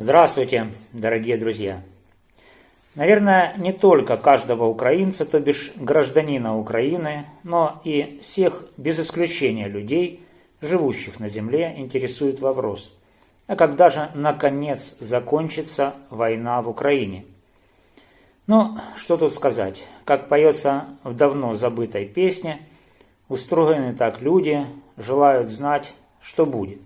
Здравствуйте, дорогие друзья! Наверное, не только каждого украинца, то бишь гражданина Украины, но и всех без исключения людей, живущих на земле, интересует вопрос, а когда же наконец закончится война в Украине? Ну, что тут сказать, как поется в давно забытой песне, устроены так люди, желают знать, что будет.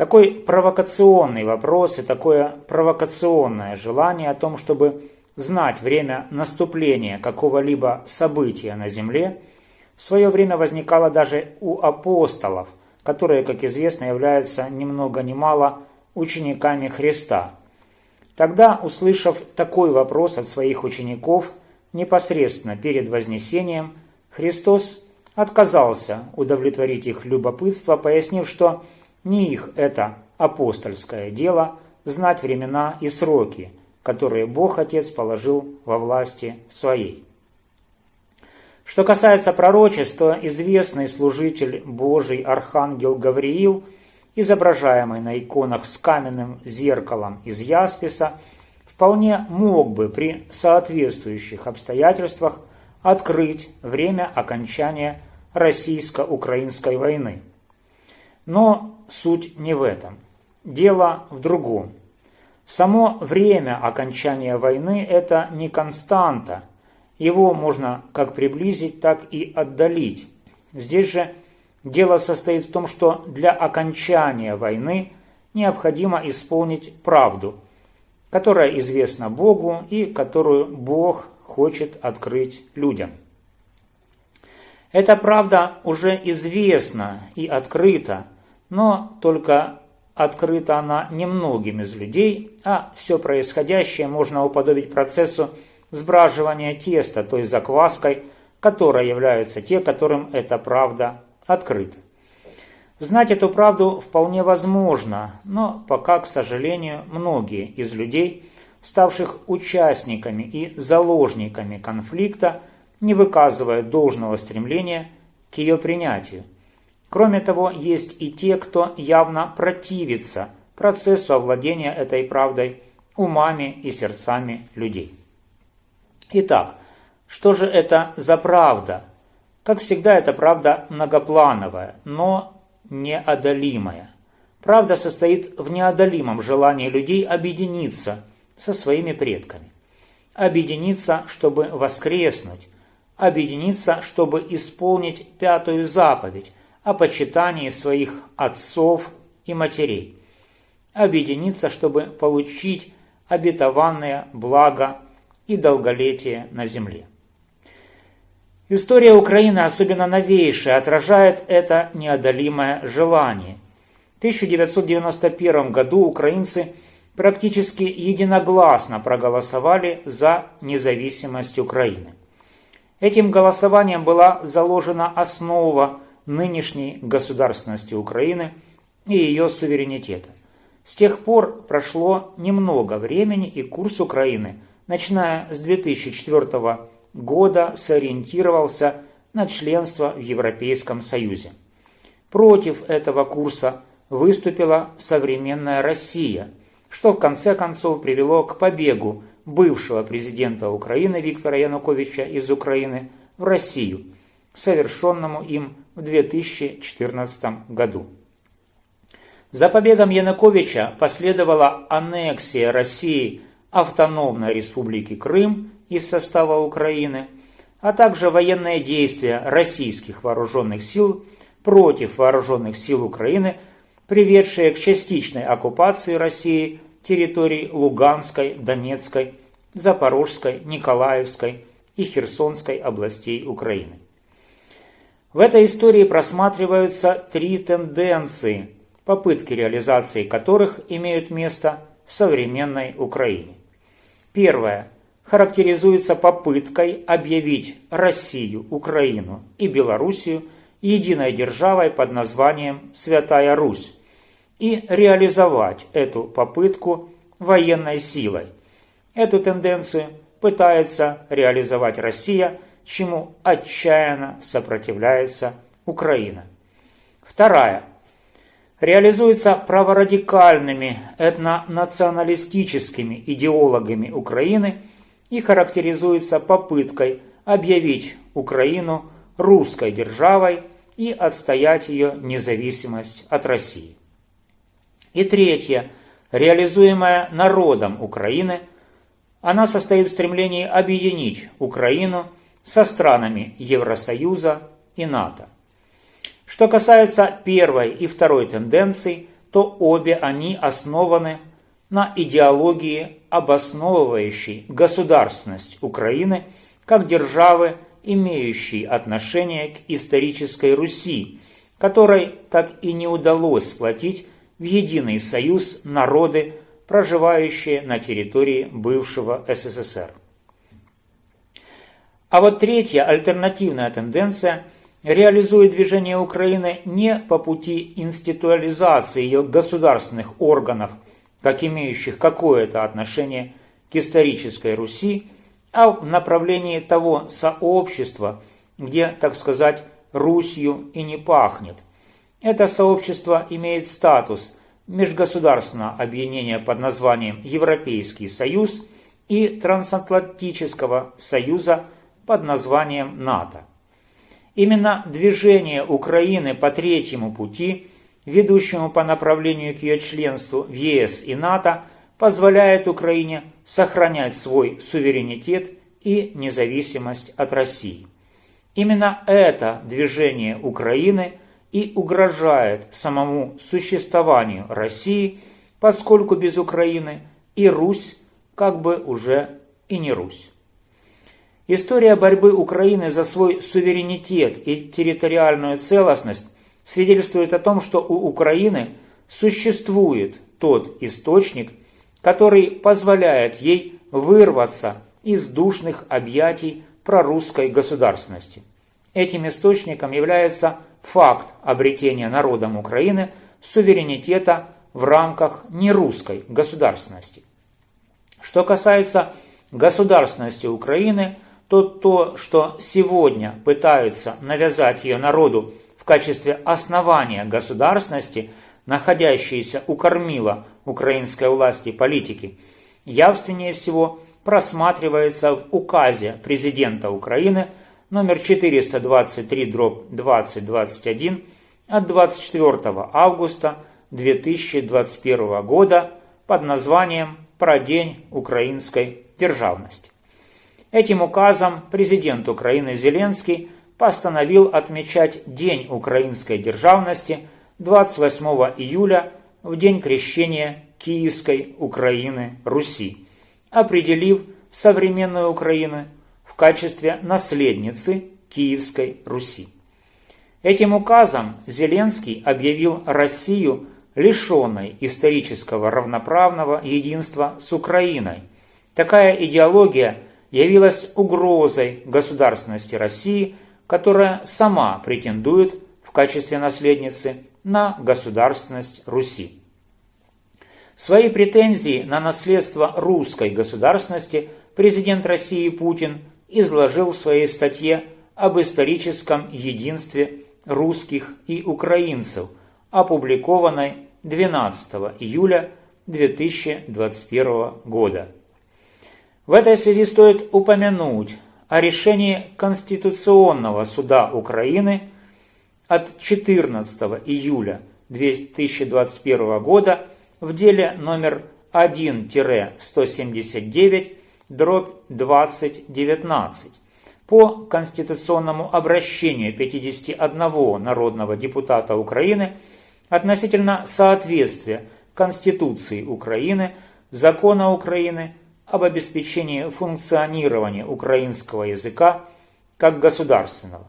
Такой провокационный вопрос и такое провокационное желание о том, чтобы знать время наступления какого-либо события на земле, в свое время возникало даже у апостолов, которые, как известно, являются ни много ни мало учениками Христа. Тогда, услышав такой вопрос от своих учеников, непосредственно перед Вознесением, Христос отказался удовлетворить их любопытство, пояснив, что не их это апостольское дело знать времена и сроки, которые Бог Отец положил во власти своей. Что касается пророчеств, то известный служитель Божий Архангел Гавриил, изображаемый на иконах с каменным зеркалом из ясписа, вполне мог бы при соответствующих обстоятельствах открыть время окончания российско-украинской войны. Но суть не в этом. Дело в другом. Само время окончания войны – это не константа. Его можно как приблизить, так и отдалить. Здесь же дело состоит в том, что для окончания войны необходимо исполнить правду, которая известна Богу и которую Бог хочет открыть людям. Эта правда уже известна и открыта, но только открыта она немногим из людей, а все происходящее можно уподобить процессу сбраживания теста той закваской, которая являются те, которым эта правда открыта. Знать эту правду вполне возможно, но пока, к сожалению, многие из людей, ставших участниками и заложниками конфликта, не выказывают должного стремления к ее принятию – Кроме того, есть и те, кто явно противится процессу овладения этой правдой умами и сердцами людей. Итак, что же это за правда? Как всегда, эта правда многоплановая, но неодолимая. Правда состоит в неодолимом желании людей объединиться со своими предками. Объединиться, чтобы воскреснуть. Объединиться, чтобы исполнить пятую заповедь, о почитании своих отцов и матерей, объединиться, чтобы получить обетованное благо и долголетие на земле. История Украины, особенно новейшая, отражает это неодолимое желание. В 1991 году украинцы практически единогласно проголосовали за независимость Украины. Этим голосованием была заложена основа нынешней государственности Украины и ее суверенитета. С тех пор прошло немного времени, и курс Украины, начиная с 2004 года, сориентировался на членство в Европейском Союзе. Против этого курса выступила современная Россия, что в конце концов привело к побегу бывшего президента Украины Виктора Януковича из Украины в Россию, совершенному им в 2014 году. За побегом Януковича последовала аннексия России автономной республики Крым из состава Украины, а также военные действия российских вооруженных сил против вооруженных сил Украины, приведшие к частичной оккупации России территорий Луганской, Донецкой, Запорожской, Николаевской и Херсонской областей Украины. В этой истории просматриваются три тенденции, попытки реализации которых имеют место в современной Украине. Первое характеризуется попыткой объявить Россию, Украину и Белоруссию единой державой под названием Святая Русь и реализовать эту попытку военной силой. Эту тенденцию пытается реализовать Россия – чему отчаянно сопротивляется Украина. Вторая. реализуется праворадикальными этнонационалистическими идеологами Украины и характеризуется попыткой объявить Украину русской державой и отстоять ее независимость от России. И третье, реализуемая народом Украины, она состоит в стремлении объединить Украину со странами Евросоюза и НАТО. Что касается первой и второй тенденций, то обе они основаны на идеологии, обосновывающей государственность Украины как державы, имеющей отношение к исторической Руси, которой так и не удалось сплотить в единый союз народы, проживающие на территории бывшего СССР. А вот третья альтернативная тенденция реализует движение Украины не по пути институализации ее государственных органов, как имеющих какое-то отношение к исторической Руси, а в направлении того сообщества, где, так сказать, Русью и не пахнет – это сообщество имеет статус межгосударственного объединения под названием Европейский Союз и Трансатлантического Союза под названием НАТО. Именно движение Украины по третьему пути, ведущему по направлению к ее членству в ЕС и НАТО, позволяет Украине сохранять свой суверенитет и независимость от России. Именно это движение Украины – и угрожает самому существованию России, поскольку без Украины и Русь как бы уже и не Русь. История борьбы Украины за свой суверенитет и территориальную целостность свидетельствует о том, что у Украины существует тот источник, который позволяет ей вырваться из душных объятий прорусской государственности. Этим источником является факт обретения народом Украины суверенитета в рамках нерусской государственности. Что касается государственности Украины, то то, что сегодня пытаются навязать ее народу в качестве основания государственности, находящиеся у кормила украинской власти политики, явственнее всего просматривается в указе президента Украины – номер 423 дробь 2021 от 24 августа 2021 года под названием «Про День украинской державности». Этим указом президент Украины Зеленский постановил отмечать День украинской державности 28 июля в день крещения Киевской Украины Руси, определив современную Украину качестве наследницы Киевской Руси. Этим указом Зеленский объявил Россию лишенной исторического равноправного единства с Украиной. Такая идеология явилась угрозой государственности России, которая сама претендует в качестве наследницы на государственность Руси. Свои претензии на наследство русской государственности президент России Путин изложил в своей статье об историческом единстве русских и украинцев, опубликованной 12 июля 2021 года. В этой связи стоит упомянуть о решении Конституционного суда Украины от 14 июля 2021 года в деле номер 1-179 дробь 2019 по конституционному обращению 51 народного депутата Украины относительно соответствия Конституции Украины, Закона Украины об обеспечении функционирования украинского языка как государственного.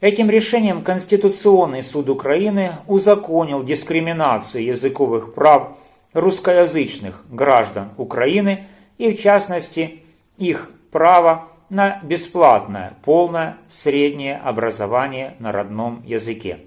Этим решением Конституционный суд Украины узаконил дискриминацию языковых прав русскоязычных граждан Украины – и в частности их право на бесплатное полное среднее образование на родном языке.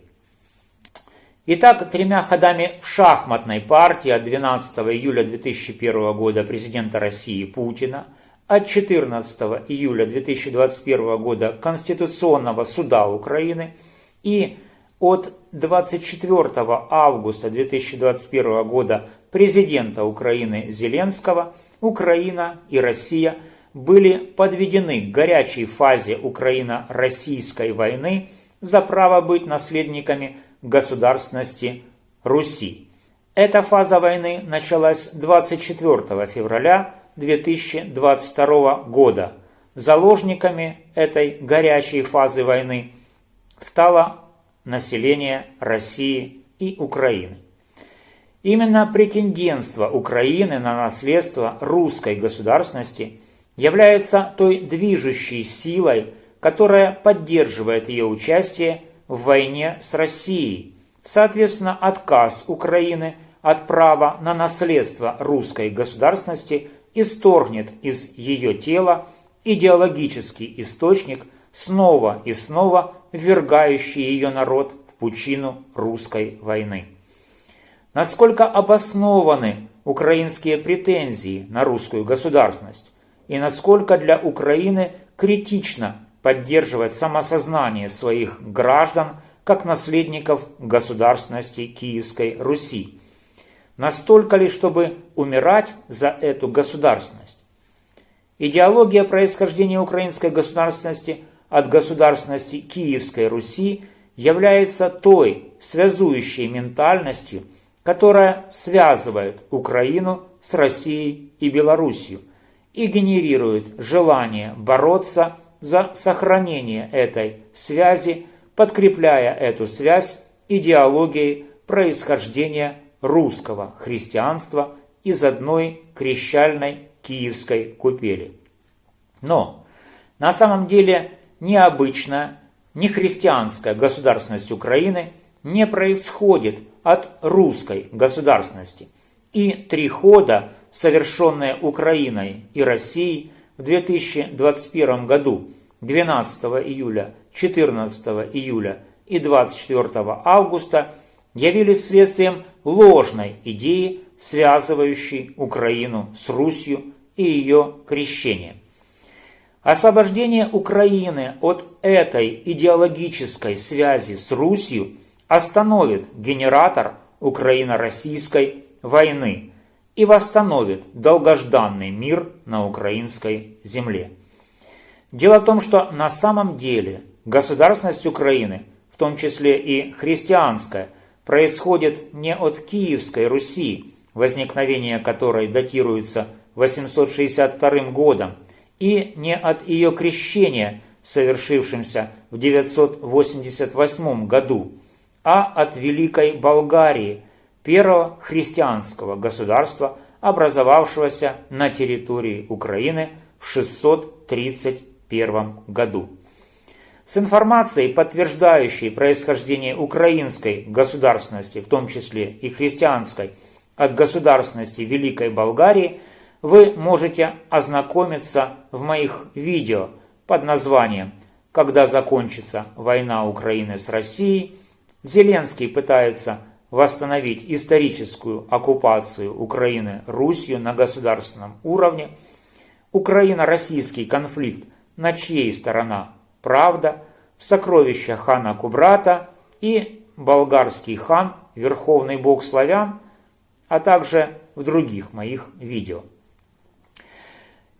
Итак, тремя ходами в шахматной партии от 12 июля 2001 года президента России Путина, от 14 июля 2021 года Конституционного суда Украины и от 24 августа 2021 года президента Украины Зеленского Украина и Россия были подведены к горячей фазе Украино-российской войны за право быть наследниками государственности Руси. Эта фаза войны началась 24 февраля 2022 года. Заложниками этой горячей фазы войны стало население России и Украины. Именно претендентство Украины на наследство русской государственности является той движущей силой, которая поддерживает ее участие в войне с Россией. Соответственно, отказ Украины от права на наследство русской государственности исторгнет из ее тела идеологический источник, снова и снова ввергающий ее народ в пучину русской войны. Насколько обоснованы украинские претензии на русскую государственность и насколько для Украины критично поддерживать самосознание своих граждан как наследников государственности Киевской Руси. Настолько ли, чтобы умирать за эту государственность? Идеология происхождения украинской государственности от государственности Киевской Руси является той связующей ментальностью, которая связывает Украину с Россией и Белоруссией и генерирует желание бороться за сохранение этой связи, подкрепляя эту связь идеологией происхождения русского христианства из одной крещальной киевской купели. Но на самом деле необычная, не христианская государственность Украины не происходит от русской государственности. И три хода, совершенные Украиной и Россией в 2021 году 12 июля, 14 июля и 24 августа явились следствием ложной идеи, связывающей Украину с Русью и ее крещением. Освобождение Украины от этой идеологической связи с Русью остановит генератор Украино-российской войны и восстановит долгожданный мир на украинской земле. Дело в том, что на самом деле государственность Украины, в том числе и христианская, происходит не от Киевской Руси, возникновение которой датируется 862 годом, и не от ее крещения, совершившимся в 988 году, а от Великой Болгарии, первого христианского государства, образовавшегося на территории Украины в 631 году. С информацией, подтверждающей происхождение украинской государственности, в том числе и христианской, от государственности Великой Болгарии, вы можете ознакомиться в моих видео под названием «Когда закончится война Украины с Россией», Зеленский пытается восстановить историческую оккупацию Украины Русью на государственном уровне, Украино-российский конфликт, на чьей сторона правда, сокровища хана Кубрата и болгарский хан, верховный бог славян, а также в других моих видео.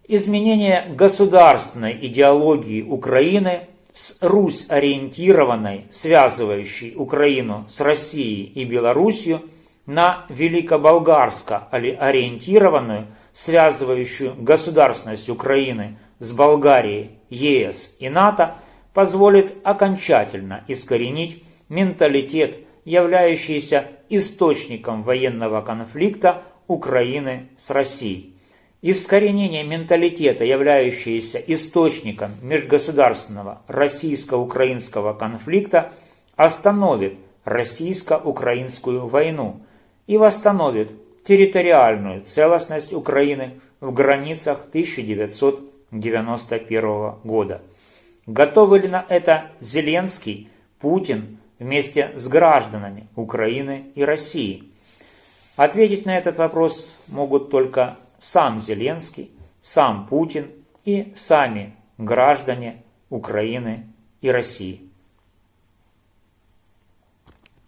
Изменение государственной идеологии Украины с Русь-ориентированной, связывающей Украину с Россией и Белоруссией, на великоболгарско-ориентированную, связывающую государственность Украины с Болгарией, ЕС и НАТО, позволит окончательно искоренить менталитет, являющийся источником военного конфликта Украины с Россией. Искоренение менталитета, являющееся источником межгосударственного российско-украинского конфликта, остановит российско-украинскую войну и восстановит территориальную целостность Украины в границах 1991 года. Готовы ли на это Зеленский, Путин вместе с гражданами Украины и России? Ответить на этот вопрос могут только сам Зеленский, сам Путин и сами граждане Украины и России.